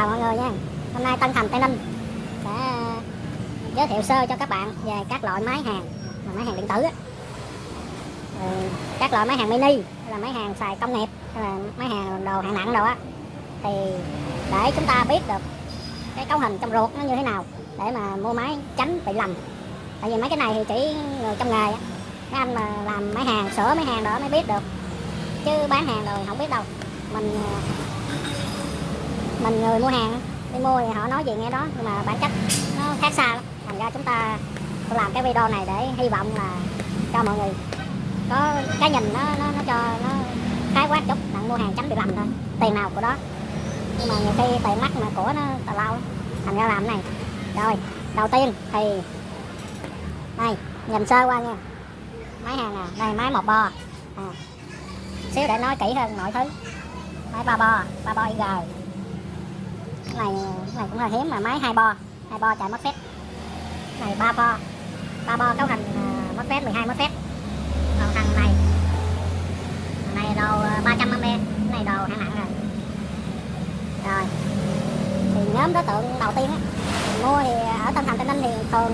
chào mọi người nha. Hôm nay Tân Thành Tây Ninh sẽ giới thiệu sơ cho các bạn về các loại máy hàng máy hàng điện tử. Ừ, các loại máy hàng mini là máy hàng xài công nghiệp hay là máy hàng đồ hạng nặng đồ á. Thì để chúng ta biết được cái cấu hình trong ruột nó như thế nào để mà mua máy tránh bị lầm. Tại vì mấy cái này thì chỉ người trong nghề á. Mấy anh mà làm máy hàng sửa máy hàng đó mới biết được. Chứ bán hàng rồi không biết đâu. Mình mình người mua hàng. Đi mua thì họ nói gì nghe đó nhưng mà bản chất nó khác xa lắm. Thành ra chúng ta làm cái video này để hy vọng là cho mọi người có cái nhìn nó nó, nó cho nó khái quát chút bạn mua hàng tránh bị lầm thôi tiền nào của đó. Nhưng mà nhiều khi tiền mắt mà của nó tào lao thành ra làm cái này. Rồi đầu tiên thì đây nhìn sơ qua nha. Máy hàng nè đây máy một bo. À. xíu để nói kỹ hơn mọi thứ. Máy ba bo ba bo IG này cũng là hiếm mà máy hai bo hai bo chạy mất phép này ba bo ba bo cấu hình uh, mất phép 12 mất phép còn thằng này thằng này đồ 300 à, ampe cái này đồ hạng nặng rồi. Rồi thì nhóm đối tượng đầu tiên á mua thì ở Tân Thành Tây Ninh thì thường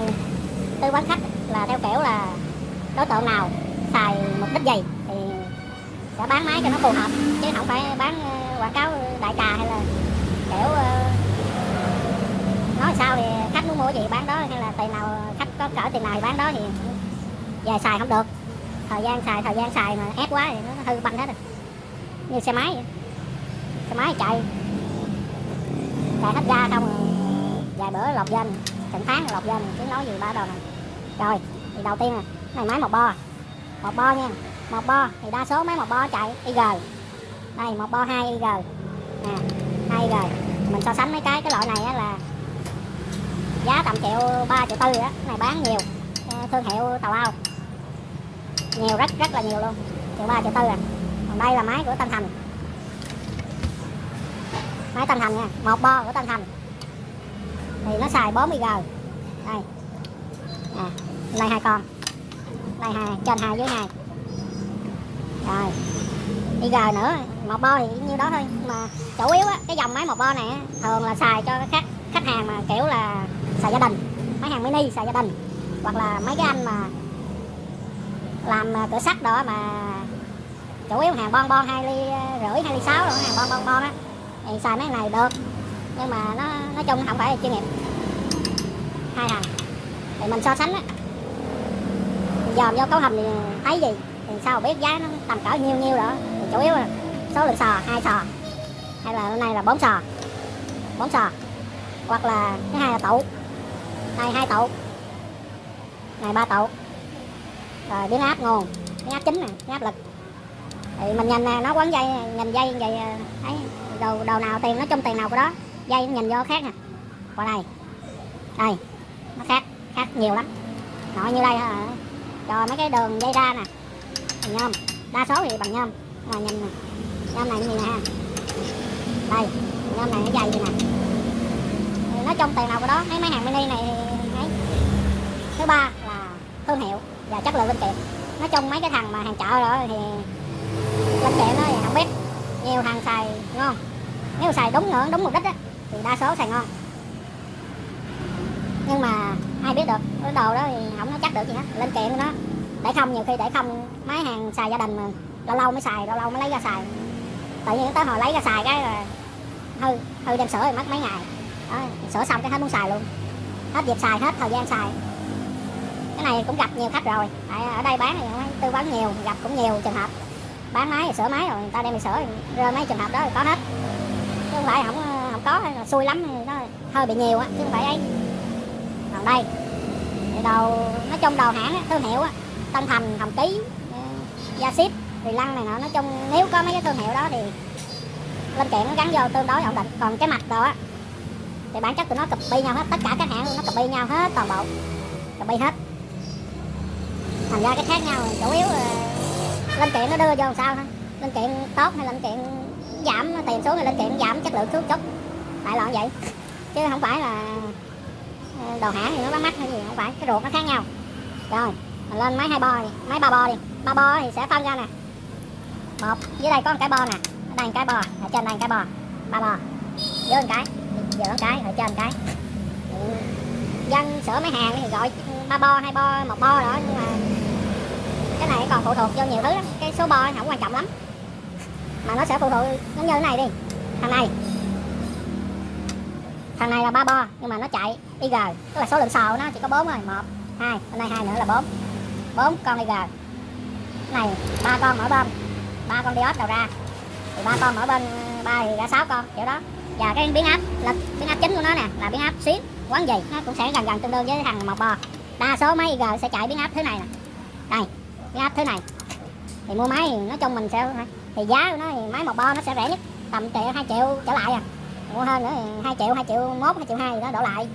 tư vấn khách là theo kiểu là đối tượng nào xài mục đích gì thì sẽ bán máy cho nó phù hợp chứ không phải bán à, quảng cáo đại trà hay là kiểu à, nói sao thì khách muốn mua gì bán đó, hay là tiền nào, khách có cỡ tiền nào thì bán đó thì về xài không được. Thời gian xài, thời gian xài mà ép quá thì nó hư banh hết rồi. Như xe máy vậy. xe máy chạy. Chạy hết ga không vài bữa lọc danh. Trận tháng lọc danh, chứ nói gì ba đầu này rồi, thì đầu tiên này, máy một bo. Một bo nha. Một bo, thì đa số máy một bo chạy IG đây một bo hai IG nè, hai IG mình so sánh mấy cái cái loại này á là giá tầm triệu ba triệu tư á này bán nhiều. Ờ, thương hiệu tàu ao. Nhiều rất rất là nhiều luôn. Triệu ba triệu tư à. Còn đây là máy của Tân Thành. Máy Tân Thành nha một bo của Tân Thành. Thì nó xài 40 g. Đây. À, đây hai con. Đây hai trên hai dưới hai. Rồi. IG nữa một bo thì như đó thôi. Mà chủ yếu á cái dòng máy một bo này á, thường là xài cho khách khách hàng mà kiểu là xài gia đình máy hàng mini xài gia đình, hoặc là mấy cái anh mà làm ờ, cửa sắt đó mà chủ yếu hàng bon bon hai ly ờ, rưỡi, hai ly sáu rồi, hàng bon bon bon á, thì xài mấy này được. Nhưng mà nó, nói chung không phải là chuyên nghiệp. Hai hàng thì mình so sánh á. Dòm vô cấu hầm thì thấy gì, thì sao biết giá nó tầm cỡ nhiêu nhiêu đó. Thì chủ yếu là số lượng sò, hai sò. Hay là hôm nay là bốn sò bốn sò. Hoặc là cái hai là tủ này hai tụ này, ba tụ rồi biến áp nguồn biến áp chính nè biến áp lực. Thì mình nhìn nè nó quấn dây, nhìn dây vậy à, thấy đầu đầu nào tiền nó trong tiền nào của đó, dây nhìn vô khác nè. Qua đây. Đây, nó khác khác nhiều lắm. Nội như đây hả cho mấy cái đường dây ra nè. Bằng nhôm. Đa số thì bằng nhôm. Mà nhìn nè, nhôm này như nè đây, nhôm này nó dày vậy nè. Nó trong tiền nào của đó mấy máy hàng mini này thứ ba là thương hiệu và chất lượng linh kiện. Nói chung mấy cái thằng mà hàng chợ đó thì linh kiện đó thì không biết. Nhiều hàng xài ngon. Nếu xài đúng ngưỡng đúng mục đích á, thì đa số xài ngon. Nhưng mà ai biết được cái đồ đó thì không nó chắc được gì hết. Linh kiện nó để không nhiều khi để không máy hàng xài gia đình mà lâu lâu mới xài lâu lâu mới lấy ra xài. Tự nhiên tới hồi lấy ra xài cái là hư hư đem sửa thì mất mấy ngày. Đó, sửa xong cái hết muốn xài luôn. Hết dịp xài hết thời gian xài cái này cũng gặp nhiều khách rồi. Tại à, ở đây bán thì tư vấn nhiều, gặp cũng nhiều trường hợp. Bán máy sửa máy rồi, người ta đem đi sửa rơi mấy trường hợp đó thì có hết. Chứ không phải không à, không có, hay là xui lắm nó hơi bị nhiều á, chứ không phải ấy. Còn đây, thì đầu nói chung đầu hãng thương hiệu á, tân thành, hồng ký ừ, gia ship thì lăng này nọ, nói chung nếu có mấy cái thương hiệu đó thì linh kiện nó gắn vô tương đối ổn định. Còn cái mặt đồ á, thì bản chất tụi nó copy nhau hết, tất cả các hãng nó copy nhau hết toàn bộ, copy hết thành ra cái khác nhau, chủ yếu là linh kiện nó đưa vô làm sao thôi linh kiện tốt hay linh kiện giảm, tiền xuống hay linh kiện giảm, chất lượng xuống chút đại loại vậy. Chứ không phải là ờ, đồ hãng thì nó bán mắt hay gì, không phải. Cái ruột nó khác nhau. Rồi, mình lên máy hai bo đi. Máy ba bo đi. Ba bo thì sẽ phân ra nè. Một, dưới đây có một cái bo nè. Ở đây một cái bo. Ở trên đây một cái bo. Ba bo. Dưới một cái. Giữa một cái. Ở trên cái. Ừ. Dân sửa máy hàng thì gọi ba bo, hai bo, một bo đó, nhưng mà cái này còn phụ thuộc vô nhiều thứ lắm. Cái số bo không quan trọng lắm. Mà nó sẽ phụ thuộc giống như thế này đi. Thằng này. Thằng này là ba bo, nhưng mà nó chạy IG tức là số lượng sò của nó chỉ có bốn thôi. Một, hai bên đây hai nữa là bốn. Bốn con IG này, ba con mỗi bên, ba con diode đầu ra. Thì ba con mỗi bên, ba thì ra sáu con, kiểu đó. Và cái biến áp, lực biến áp chính của nó nè, là biến áp xuyến, quán gì, nó cũng sẽ gần gần tương đương với thằng một bò đa số máy IG sẽ chạy biến áp thứ này nè. Đây, biến áp thứ này. Thì mua máy thì nói chung mình sẽ thì giá của nó thì máy một bo nó sẽ rẻ nhất, tầm triệu hai triệu trở lại à. Mua hơn nữa thì hai triệu hai triệu mốt, hai triệu hai đó đổ lại.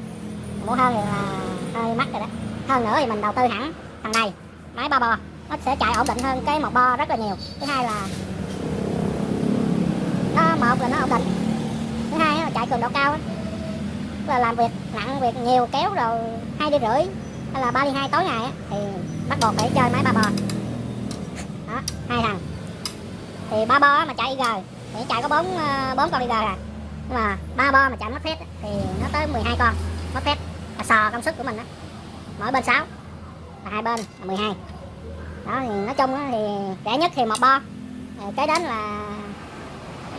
Mua hơn thì là hơi mắc rồi đó. Hơn nữa thì mình đầu tư hẳn thằng này, máy ba bo. Nó sẽ chạy ổn định hơn cái một bo rất là nhiều. Thứ hai là nó, một là nó ổn định. Thứ hai là chạy cường độ cao á. Là làm việc, nặng việc nhiều kéo rồi hai đi rưỡi hay là ba đi hai tối ngày á, thì bắt buộc phải chơi máy ba bò đó hai thằng. Thì ba bo mà chạy IG thì chạy có bốn ờ, bốn con IG à. Nhưng mà ba bo mà chạy mất phép thì nó tới 12 con. Mất phép là sò công suất của mình á. Mỗi bên 6 và hai bên là 12 đó thì nói chung á, thì rẻ nhất thì một bo. Rồi kế đến là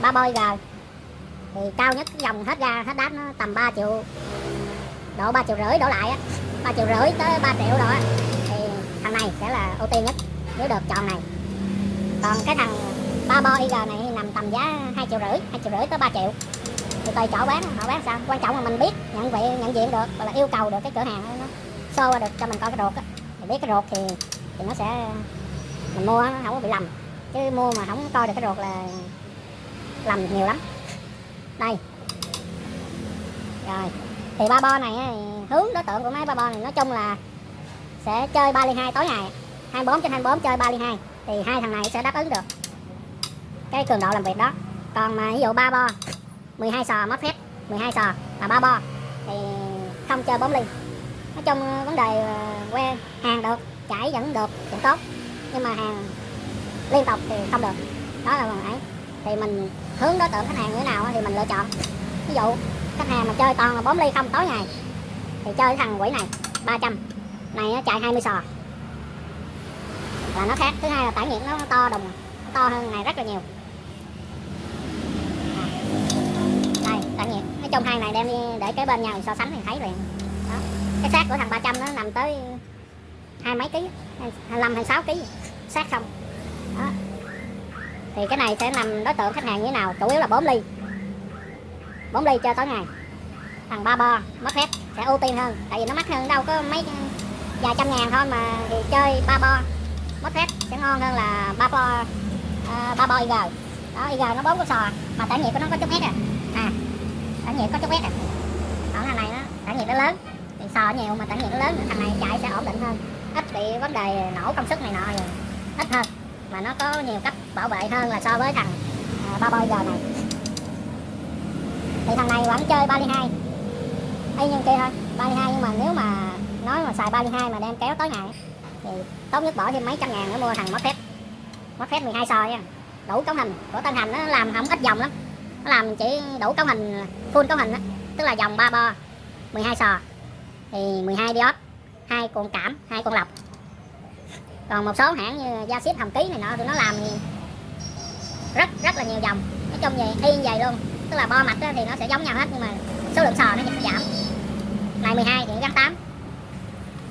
ba bo IG thì cao nhất cái dòng hết ra hết đáp nó tầm 3 triệu độ 3 triệu rưỡi đổ lại á. 3 triệu rưỡi tới 3 triệu đó. Thì thằng này sẽ là ưu tiên nhất nếu được chọn này. Còn cái thằng ba bo IG này nằm tầm giá 2 triệu rưỡi 2 triệu rưỡi tới 3 triệu. Thì tùy chỗ bán, họ bán sao? Quan trọng là mình biết, nhận vị nhận diện được hoặc là yêu cầu được cái cửa hàng nó show qua được cho mình coi cái ruột á. Thì biết cái ruột thì thì nó sẽ, mình mua, nó không có bị lầm. Chứ mua mà không coi được cái ruột là lầm nhiều lắm. Đây. Rồi. Thì ba bo này hướng đối tượng của máy ba bo này nói chung là sẽ chơi 3 ly 2 tối ngày. 24 trên 24 chơi 3 ly 2 thì hai thằng này sẽ đáp ứng được cái cường độ làm việc đó. Còn mà ví dụ ba bo 12 sò mất phép 12 sò là ba bo, thì không chơi 4 ly. Nói chung ờ, vấn đề ờ, que, hàng được, chảy vẫn được, vẫn tốt. Nhưng mà hàng liên tục thì không được. Đó là phần ấy. Thì mình hướng đối tượng khách hàng như thế nào thì mình lựa chọn. Ví dụ, khách hàng mà chơi toàn là 4 ly không tối ngày thì chơi thằng quỷ này 300 này nó chạy 20 sò. Là nó khác, thứ hai là tải nhiệt nó to đùng nó to hơn này rất là nhiều. À, đây, tải nhiệt nói chung hai này đem đi để kế bên nhau so sánh thì thấy liền. Đó. Cái xác của thằng 300 nó nằm tới hai mấy ký 25 26 ký. Xác không đó. Thì cái này sẽ nằm đối tượng khách hàng như thế nào? Chủ yếu là 4 ly. 4 ly chơi tối ngày thằng ba bo mất phép sẽ ưu tiên hơn. Tại vì nó mắc hơn đâu có mấy vài trăm ngàn thôi mà thì chơi ba bo mất phép sẽ ngon hơn là ba bo uh, ờ, ba bo IG đó IG nó bốn con sò mà tản nhiệt của nó có chút hết à. À tản nhiệt có chút hết à. Còn thằng này nó tản nhiệt nó lớn thì sò nhiều mà tản nhiệt nó lớn thằng này chạy sẽ ổn định hơn. Ít bị vấn đề nổ công suất này nọ rồi ít hơn. Mà nó có nhiều cách bảo vệ hơn là so với thằng uh, ba bo ig này. Thì thằng này vẫn chơi 32 ly 2 y như kia thôi 32 nhưng mà nếu mà nói mà xài 32 mà đem kéo tối ngày thì tốt nhất bỏ thêm mấy trăm ngàn nữa mua thằng mất phép. Mất phép 12 soi nha. Đủ cấu hình. Của tên hành nó làm không ít dòng lắm. Nó làm chỉ đủ cấu hình, full cấu hình đó. tức là dòng 3 bo 12 sò. Thì 12 diode, hai cuộn cảm, hai cuộn lọc. Còn một số hãng như gia ship hồng ký này nọ thì nó làm rất rất là nhiều dòng. Nói chung gì y như vậy luôn. Tức là bo mạch thì nó sẽ giống nhau hết, nhưng mà số lượng sò nó sẽ giảm. Này 12 thì gắn 8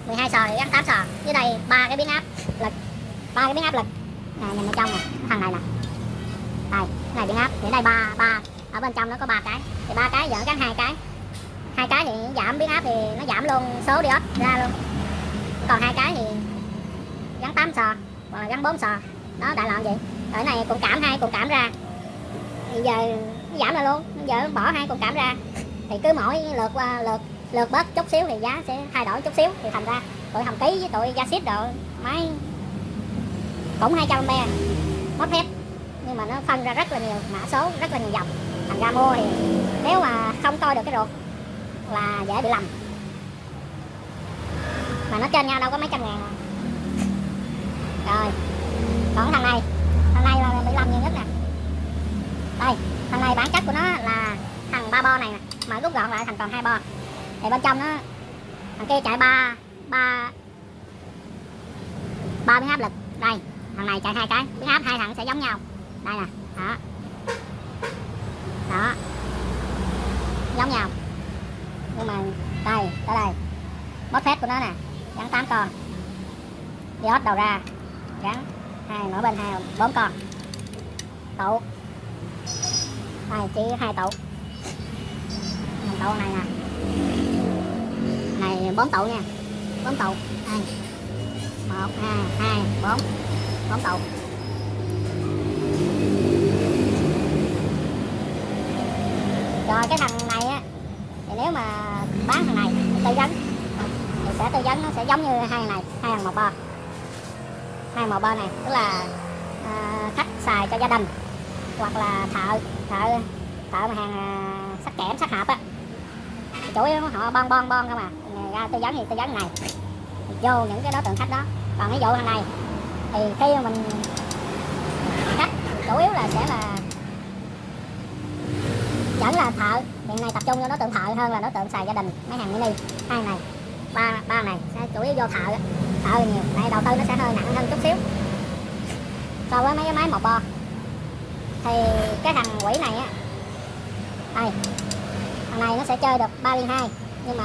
12 sò thì gắn 8 sò. Dưới đây ba cái biến áp lực ba cái biến áp lực này nhìn ở trong này thằng này nè. Đây, cái này biến áp. Thì ở đây ba ba. Ở bên trong nó có ba cái. Thì ba cái giờ gắn hai cái. Hai cái thì giảm biến áp thì nó giảm luôn số diode ra luôn. Còn hai cái thì gắn 8 sò hoặc là gắn 4 sò. Đó, đại loại vậy. Ở này cũng cảm hai cũng cảm ra. Bây giờ giảm lại luôn. Bây giờ bỏ hai cũng cảm ra thì cứ mỗi lượt qua lượt lượt bớt chút xíu thì giá sẽ thay đổi chút xíu. Thì thành ra tụi hầm ký với tụi gia ship độ máy cũng 200 trăm à. mất thép nhưng mà nó phân ra rất là nhiều mã số, rất là nhiều dòng. Thành ra mua thì nếu mà không coi được cái ruột là dễ bị lầm. Mà nó trên nhau đâu có mấy trăm ngàn à. rồi, còn thằng này thằng này là bị lầm nhiều nhất nè. Đây, thằng này bản chất của nó là thằng ba bo này nè mà rút gọn lại thành còn hai bo. Thì bên trong nó thằng kia chạy ba ba ba biến áp lực. Đây, thằng này chạy hai cái. Biến áp hai thằng sẽ giống nhau. Đây nè, đó. Đó. Giống nhau. Nhưng mà, đây tới đây. Bóp phép của nó nè. Gắn 8 con. Diode đầu ra. Gắn hai mỗi bên, hai bốn con. Tụ đây, chỉ hai tụ tụ này nè? Này bốn tụ nha. Bốn tụ đây một hai hai bốn. Bốn tụ rồi cái thằng này á thì nếu mà bán thằng này tư vấn thì sẽ tư vấn nó sẽ giống như hai thằng này hai thằng một bo hai màu bo này tức là à, khách xài cho gia đình hoặc là thợ thợ thợ mà hàng à, sắt kẽm sắt hộp á chủ yếu họ bon bon bon không à. Ra tư vấn thì tư vấn này. Vô những cái đối tượng khách đó. Còn ví dụ thằng này, thì khi mà mình khách, chủ yếu là sẽ là vẫn là thợ. Hiện nay tập trung vô đối tượng thợ hơn là đối tượng xài gia đình. Mấy hàng mini, hai này, ba ba này, sẽ chủ yếu vô thợ. Thợ nhiều, tại đầu tư nó sẽ hơi nặng hơn chút xíu. So với mấy cái máy một bo. Thì cái thằng quỷ này á, đây này nó sẽ chơi được 3 liên 2 nhưng mà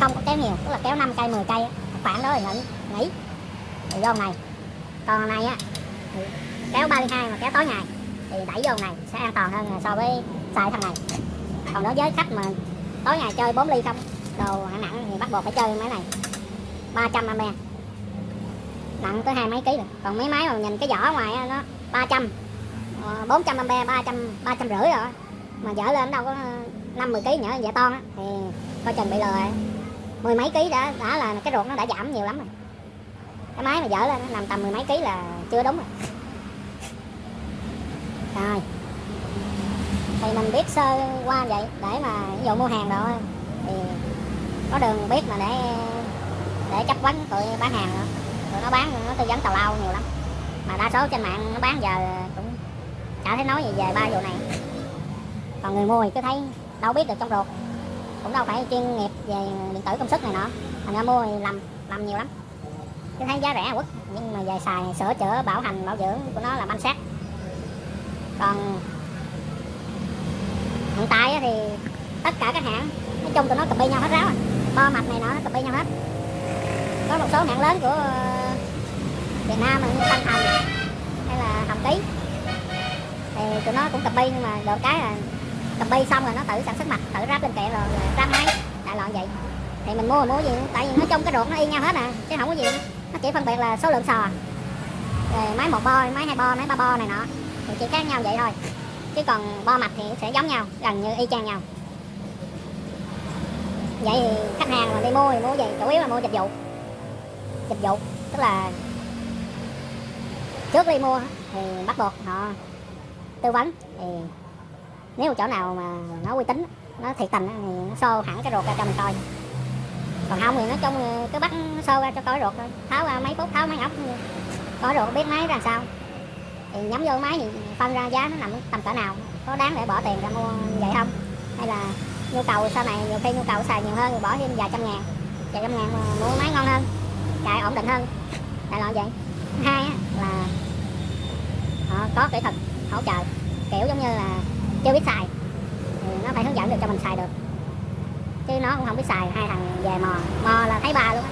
không có kéo nhiều tức là kéo 5 cây 10 cây khoảng đó là nghỉ nghỉ. Thì vô này còn này á thì kéo 3 liên 2 mà kéo tối ngày thì đẩy vô này sẽ an toàn hơn so với xài thằng này. Còn đối với khách mà tối ngày chơi 4 ly không đồ hạng nặng thì bắt buộc phải chơi máy này 300 ampe. Nặng tới hai mấy ký rồi còn mấy máy mà nhìn cái vỏ ngoài á, nó 300 400 ờ, ampe 300 300 rưỡi rồi mà dở lên đâu có 5 10 ký nhỏ dạ to á. Thì coi chừng bị lừa rồi. mười mấy ký đã đã là cái ruột nó đã giảm nhiều lắm rồi. Cái máy mà dở lên nó nằm tầm mười mấy ký là chưa đúng rồi. Rồi. Thì mình biết sơ qua vậy, để mà ví dụ mua hàng rồi thì có đường biết mà để để chấp vấn tụi bán hàng nữa. Tụi nó bán, nó tư vấn tào lao nhiều lắm. Mà đa số trên mạng nó bán giờ cũng chả thấy nói gì về ba vụ này. Còn người mua thì cứ thấy đâu biết được trong ruột. Cũng đâu phải chuyên nghiệp về điện tử công suất này nọ. Thành ra mua thì làm làm nhiều lắm. Chứ thấy giá rẻ quất nhưng mà về xài sửa chữa, bảo hành, bảo dưỡng của nó là banh sát còn hiện tại thì tất cả các hãng, nói chung tụi nó copy nhau hết ráo à. Bo mạch này nọ nó copy nhau hết. Có một số hãng lớn của ờ, Việt Nam như Tân Thành hay là Hồng Ký. Thì tụi nó cũng copy nhưng mà được cái là cầm bi xong rồi nó tự sản xuất mặt, tự ráp lên kệ rồi ráp máy, đại loại vậy. Thì mình mua mua gì, tại vì nói chung cái ruột nó y nhau hết à chứ không có gì nó chỉ phân biệt là số lượng sò, rồi máy một bo, máy hai bo, máy ba bo này nọ. Thì chỉ khác nhau vậy thôi. Chứ còn bo mạch thì sẽ giống nhau, gần như y chang nhau. Vậy thì khách hàng mà đi mua thì mua gì? Chủ yếu là mua dịch vụ. Dịch vụ, tức là trước đi mua thì bắt buộc họ tư vấn. Thì nếu chỗ nào mà nó uy tín, nó thiệt tình thì nó xô hẳn cái ruột ra cho mình coi. Còn không thì nói chung cứ bắt xô ra cho coi ruột thôi. Tháo ra mấy phút tháo mấy ốc coi ruột, biết máy ra sao. Thì nhắm vô máy thì phân ra giá nó nằm tầm cỡ nào, có đáng để bỏ tiền ra mua vậy không? Hay là nhu cầu sau này, nhiều khi nhu cầu xài nhiều hơn thì bỏ thêm vài trăm ngàn, vài trăm ngàn mà mua máy ngon hơn, chạy ổn định hơn. Đại loại vậy. Hai là họ có kỹ thuật hỗ trợ, kiểu giống như là chưa biết xài. Thì nó phải hướng dẫn được cho mình xài được. Chứ nó cũng không biết xài hai thằng về mò. Mò là thấy ba luôn á.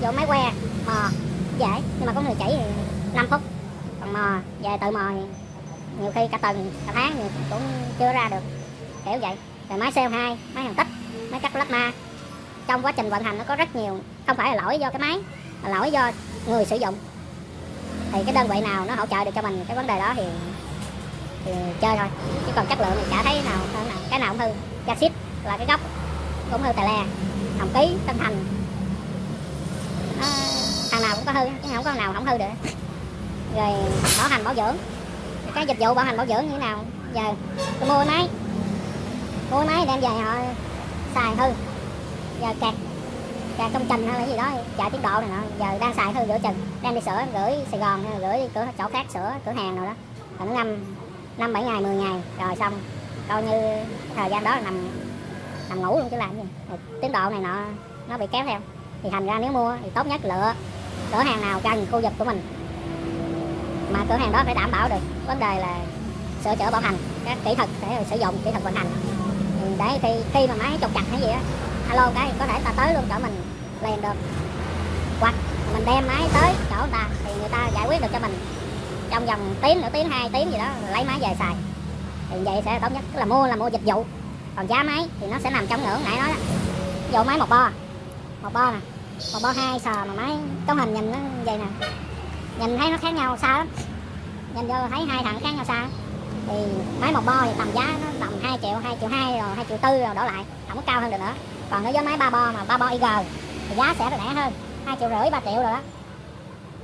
Vô máy que mò dễ. Nhưng mà có người chỉ thì 5 phút. Còn mò về tự mò thì nhiều khi cả tuần cả tháng thì cũng chưa ra được. Kiểu vậy. Rồi máy CO2 máy hàng tích máy cắt plasma. Trong quá trình vận hành nó có rất nhiều không phải là lỗi do cái máy mà lỗi do người sử dụng. Thì cái đơn vị nào nó hỗ trợ được cho mình cái vấn đề đó thì, thì chơi thôi. Chứ còn chất lượng thì chả thấy nào hơn nào. Cái nào cũng hư. Jaxit là cái góc cũng hư tè le. Hồng ký tân thành. Nó, thằng nào cũng có hư chứ không có nào không hư được. Rồi bảo hành bảo dưỡng. Cái dịch vụ bảo hành bảo dưỡng như thế nào? Giờ tôi mua máy. Mua máy đem về họ xài hư. Giờ kẹt kẹt công trình hay là gì đó chạy tiến độ này nọ. Giờ đang xài hư giữa chừng. Đem đi sửa gửi sài gòn gửi đi cửa chỗ khác sửa cửa hàng nào đó. Rồi nó năm năm, bảy ngày 10 ngày. Rồi xong, coi như thời gian đó là nằm nằm ngủ luôn chứ làm gì. Rồi tiến độ này nọ, nó bị kéo theo. Thì thành ra nếu mua thì tốt nhất lựa cửa hàng nào gần khu vực của mình. Mà cửa hàng đó phải đảm bảo được vấn đề là sửa chữa bảo hành, các kỹ thuật để sử dụng, kỹ thuật vận hành. Ừ, để khi khi mà máy trục chặt hay gì á, alo cái có thể ta tới luôn chỗ mình, liền được. Hoặc mình đem máy tới chỗ người ta thì người ta giải quyết được cho mình trong vòng tiếng nửa tiếng hai tiếng gì đó lấy máy về xài. Thì vậy sẽ tốt nhất, tức là mua là mua dịch vụ. Còn giá máy thì nó sẽ nằm trong ngưỡng nãy nói đó. Máy một bo một bo nè, một bo hai sò mà máy, cấu hình nhìn nó vậy nè. Nhìn thấy nó khác nhau xa lắm. Nhìn vô thấy hai thằng khác nhau xa thì máy một bo thì tầm giá nó tầm 2 triệu 2 triệu 2 rồi 2 triệu tư rồi, đổ lại. Không có cao hơn được nữa. Còn nếu với máy ba bo mà, ba bo IG thì giá sẽ rẻ hơn. 2 triệu rưỡi 3 triệu rồi đó.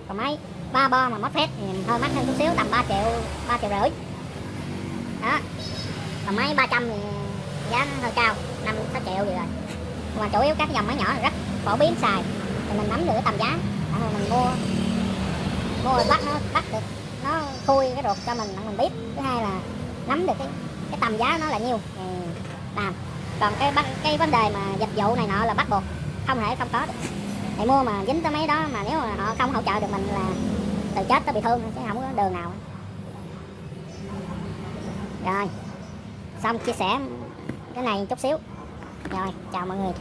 Còn máy ba bo mà mất phép thì hơi mắc hơn chút xíu, tầm 3 triệu 3 triệu rưỡi. Đó. Còn máy 300 thì giá nó hơi cao 5 6 triệu gì rồi. Mà chủ yếu các dòng máy nhỏ rất phổ biến xài. Thì mình nắm được cái tầm giá Tại mình mua. Mua rồi bắt nó, bắt được, nó khui cái ruột cho mình mình biết. Thứ hai là nắm được cái cái tầm giá nó là nhiêu thì làm. Còn cái cái vấn đề mà dịch vụ này nọ là bắt buộc không thể không có được thì mua mà dính tới mấy đó mà nếu mà họ không hỗ trợ được mình là từ chết tới bị thương chứ không có đường nào. Rồi, xong chia sẻ cái này chút xíu. Rồi, chào mọi người.